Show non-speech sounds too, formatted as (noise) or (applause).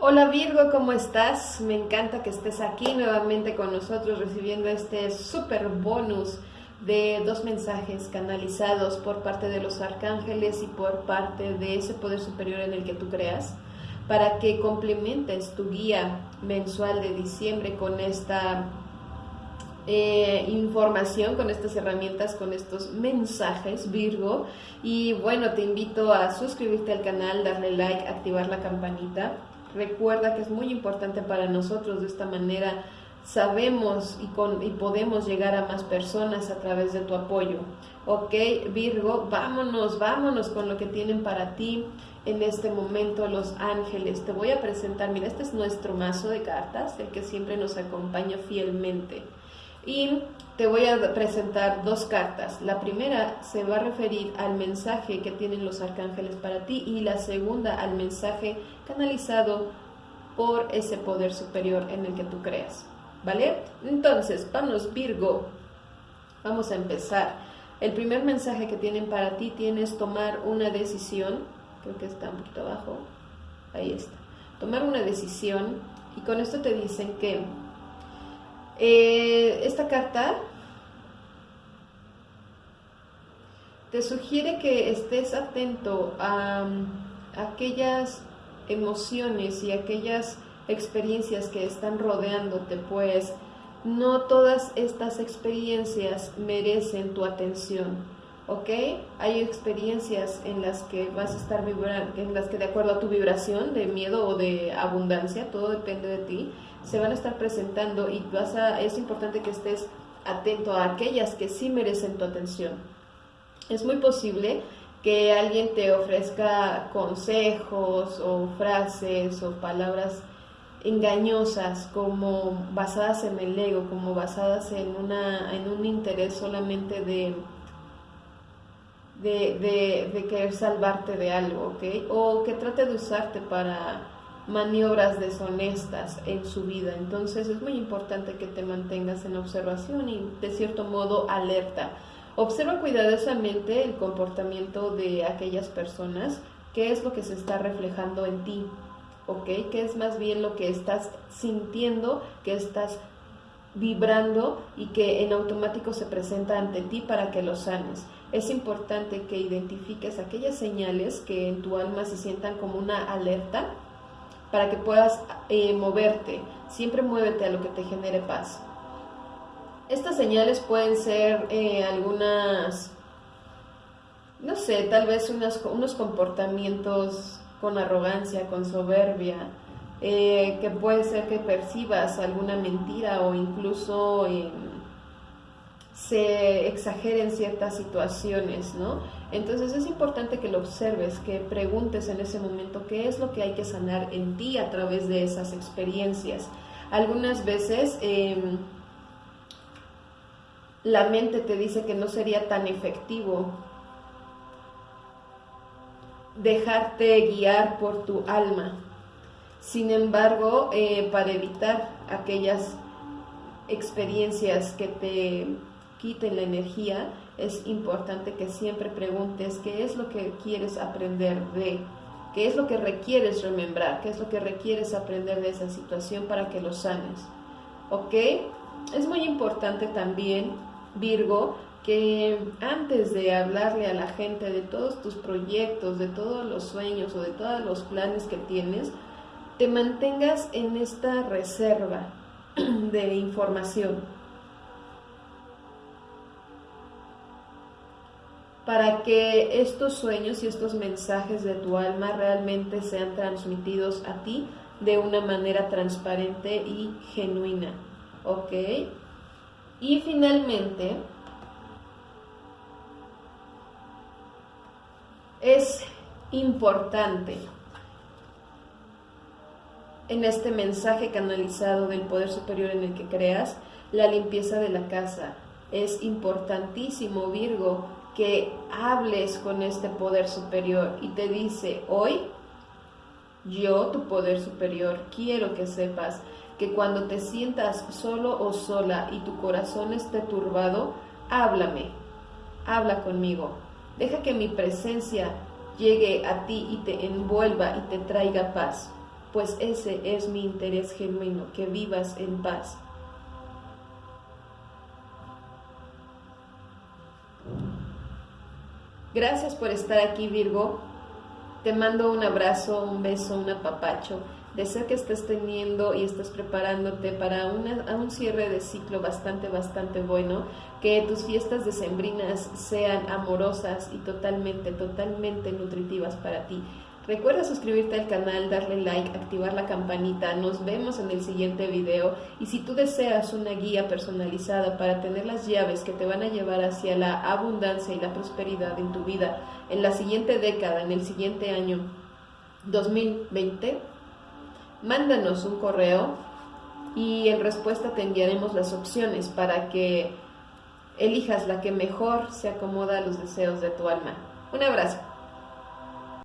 Hola Virgo, ¿cómo estás? Me encanta que estés aquí nuevamente con nosotros recibiendo este super bonus de dos mensajes canalizados por parte de los arcángeles y por parte de ese poder superior en el que tú creas para que complementes tu guía mensual de diciembre con esta eh, información, con estas herramientas, con estos mensajes, Virgo. Y bueno, te invito a suscribirte al canal, darle like, activar la campanita. Recuerda que es muy importante para nosotros de esta manera sabemos y, con, y podemos llegar a más personas a través de tu apoyo. Ok, Virgo, vámonos, vámonos con lo que tienen para ti en este momento los ángeles. Te voy a presentar, mira, este es nuestro mazo de cartas, el que siempre nos acompaña fielmente. Y te voy a presentar dos cartas. La primera se va a referir al mensaje que tienen los arcángeles para ti y la segunda al mensaje canalizado por ese poder superior en el que tú creas. ¿Vale? Entonces, vamos Virgo, vamos a empezar. El primer mensaje que tienen para ti tienes tomar una decisión, creo que está un poquito abajo, ahí está, tomar una decisión y con esto te dicen que eh, esta carta te sugiere que estés atento a, aquellas emociones y aquellas experiencias que están rodeándote, pues no todas estas experiencias merecen tu atención, ¿ok? Hay experiencias en las que vas a estar vibrando, en las que de acuerdo a tu vibración de miedo o de abundancia, todo depende de ti, se van a estar presentando y vas a, es importante que estés atento a aquellas que sí merecen tu atención. Es muy posible que alguien te ofrezca consejos o frases o palabras engañosas como basadas en el ego, como basadas en, una, en un interés solamente de, de, de querer salvarte de algo, ¿ok? O que trate de usarte para maniobras deshonestas en su vida. Entonces es muy importante que te mantengas en observación y de cierto modo alerta. Observa cuidadosamente el comportamiento de aquellas personas, qué es lo que se está reflejando en ti, ¿ok? ¿Qué es más bien lo que estás sintiendo, que estás vibrando y que en automático se presenta ante ti para que lo sanes. Es importante que identifiques aquellas señales que en tu alma se sientan como una alerta para que puedas eh, moverte. Siempre muévete a lo que te genere paz. Estas señales pueden ser eh, algunas, no sé, tal vez unos comportamientos con arrogancia, con soberbia, eh, que puede ser que percibas alguna mentira o incluso se exageren ciertas situaciones, ¿no? Entonces es importante que lo observes, que preguntes en ese momento qué es lo que hay que sanar en ti a través de esas experiencias. Algunas veces em, la mente te dice que no sería tan efectivo dejarte guiar por tu alma. Sin embargo, eh, para evitar aquellas experiencias que te quiten la energía, es importante que siempre preguntes qué es lo que quieres aprender de, qué es lo que requieres remembrar, qué es lo que requieres aprender de esa situación para que lo sanes. ¿Ok? Es muy importante también, Virgo, que antes de hablarle a la gente de todos tus proyectos, de todos los sueños o de todos los planes que tienes, te mantengas en esta reserva (clears throat) de información para que estos sueños y estos mensajes de tu alma realmente sean transmitidos a ti de una manera transparente y genuina. ¿Ok? Y finalmente, es importante en este mensaje canalizado del poder superior en el que creas, la limpieza de la casa. Es importantísimo, Virgo, que hables con este poder superior y te dice, hoy yo, tu poder superior, quiero que sepas que cuando te sientas solo o sola y tu corazón esté turbado, háblame, habla conmigo, deja que mi presencia llegue a ti y te envuelva y te traiga paz. Pues ese es mi interés genuino, que vivas en paz. Gracias por estar aquí, Virgo. Te mando un abrazo, un beso, un apapacho. Deseo que estés teniendo y estés preparándote para un cierre de ciclo bastante, bastante bueno. Que tus fiestas decembrinas sean amorosas y totalmente, totalmente nutritivas para ti. Recuerda suscribirte al canal, darle like, activar la campanita. Nos vemos en el siguiente video. Y si tú deseas una guía personalizada para tener las llaves que te van a llevar hacia la abundancia y la prosperidad en tu vida en la siguiente década, en el siguiente año 2020, mándanos un correo y en respuesta te enviaremos las opciones para que elijas la que mejor se acomoda a los deseos de tu alma. Un abrazo.